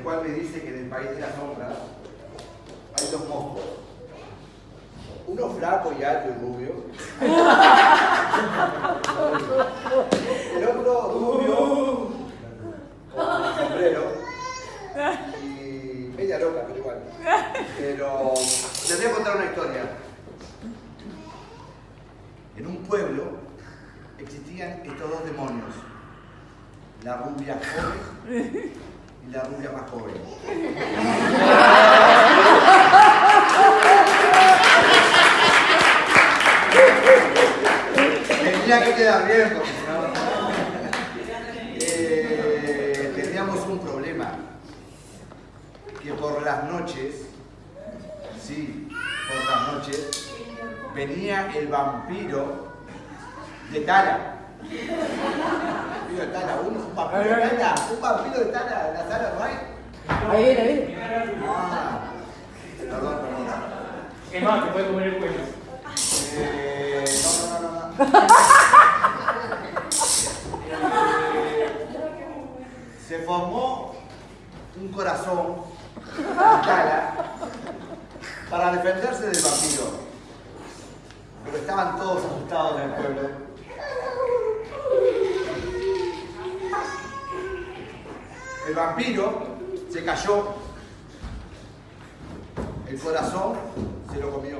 el cual me dice que en el país de las sombras hay dos monstruos. Uno flaco y alto y rubio. El otro rubio, sombrero. Y media loca, pero igual. Pero les voy a contar una historia. En un pueblo existían estos dos demonios. La rubia joven y la rubia más joven. Tenía que quedar bien, porque. Eh, teníamos un problema. Que por las noches, sí, por las noches, venía el vampiro de Tala. Vampiro de Tala, un, un vampiro de Tala, un vampiro de Tala, en la sala no hay. Ahí viene, ahí viene. Ah, perdón, perdón. Es más, te puede comer el cuello. Eh, no, no, no, no. no. Eh, se formó un corazón Tala para defenderse del vampiro. Pero estaban todos asustados en el pueblo. El vampiro se cayó, el corazón se lo comió.